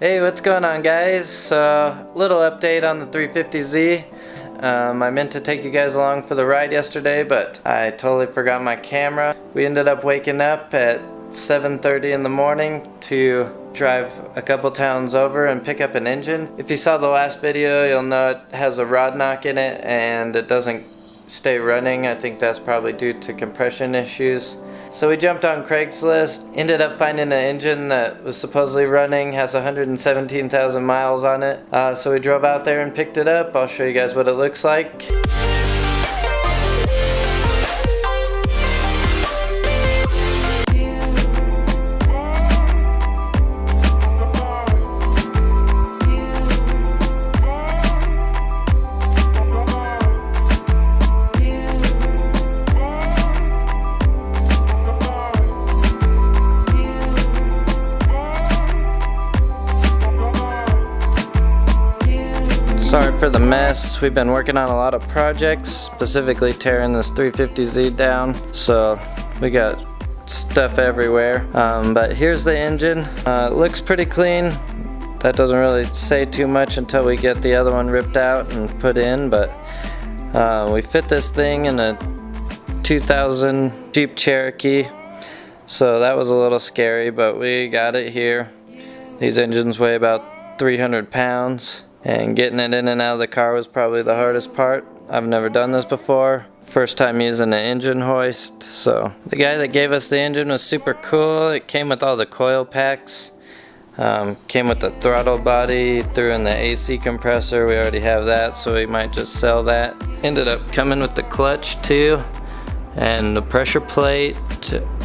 Hey, what's going on guys? So, little update on the 350Z. Um, I meant to take you guys along for the ride yesterday, but I totally forgot my camera. We ended up waking up at 7.30 in the morning to drive a couple towns over and pick up an engine. If you saw the last video, you'll know it has a rod knock in it and it doesn't stay running. I think that's probably due to compression issues. So we jumped on Craigslist, ended up finding an engine that was supposedly running, has 117,000 miles on it. Uh, so we drove out there and picked it up. I'll show you guys what it looks like. Sorry for the mess. We've been working on a lot of projects, specifically tearing this 350Z down. So we got stuff everywhere. Um, but here's the engine. Uh, it looks pretty clean. That doesn't really say too much until we get the other one ripped out and put in. But uh, we fit this thing in a 2000 Jeep Cherokee. So that was a little scary, but we got it here. These engines weigh about 300 pounds and getting it in and out of the car was probably the hardest part. I've never done this before. First time using an engine hoist. So the guy that gave us the engine was super cool. It came with all the coil packs. Um, came with the throttle body, threw in the AC compressor. We already have that, so we might just sell that. Ended up coming with the clutch too, and the pressure plate.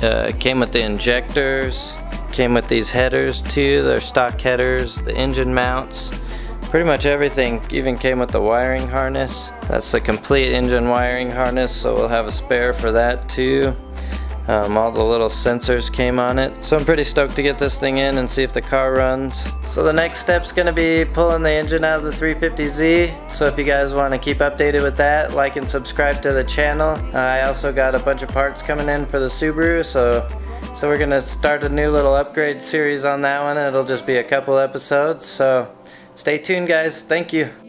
Uh, came with the injectors. Came with these headers too. They're stock headers, the engine mounts. Pretty much everything even came with the wiring harness. That's the complete engine wiring harness, so we'll have a spare for that too. Um, all the little sensors came on it. So I'm pretty stoked to get this thing in and see if the car runs. So the next step's gonna be pulling the engine out of the 350Z. So if you guys wanna keep updated with that, like and subscribe to the channel. Uh, I also got a bunch of parts coming in for the Subaru, so so we're gonna start a new little upgrade series on that one. It'll just be a couple episodes, so Stay tuned, guys. Thank you.